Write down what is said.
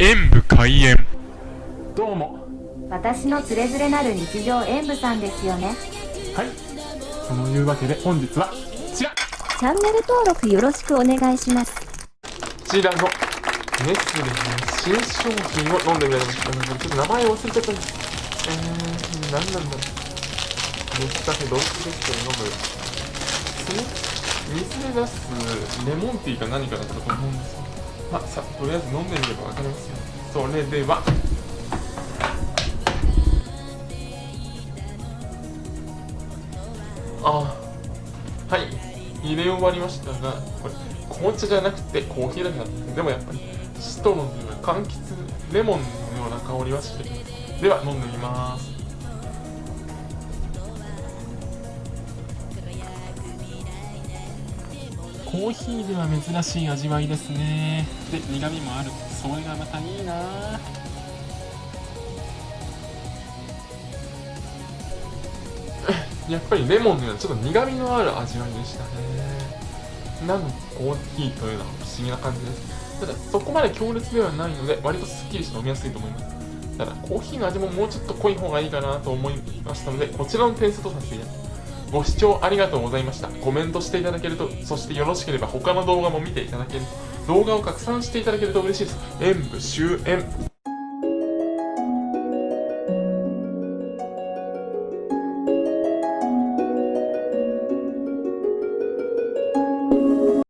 演武開演。どうも。私のつれづれなる日常演舞さんですよね。はい。そのいうわけで本日はこちら。チャンネル登録よろしくお願いします。こちらのネスレの新商品を飲んでみたいと思いますちょっと名前忘れちゃったんです。えー、何なんだろう。ネスカフェドイツレストで飲む。水で出すレモンティーか何かだったと思うんですよまあさとりあえず飲んでみれば分かりますよ。それでは。あはい。入れ終わりましたがこれ紅茶じゃなくてコーヒーだけだったでもやっぱりシトロンのような柑橘レモンのような香りはしてる。では飲んでみます。コーヒーでは珍しい味わいですね。で苦味もある。それがまたいいな。やっぱりレモンのようなちょっと苦味のある味わいでしたね。なのコーヒーというのは不思議な感じです。ただそこまで強烈ではないので割とスッキリして飲みやすいと思います。ただコーヒーの味ももうちょっと濃い方がいいかなと思いましたのでこちらの点数とさせていただきますご視聴ありがとうございました。コメントしていただけるとそしてよろしければ他の動画も見ていただける動画を拡散していただけると嬉しいです。演武終演。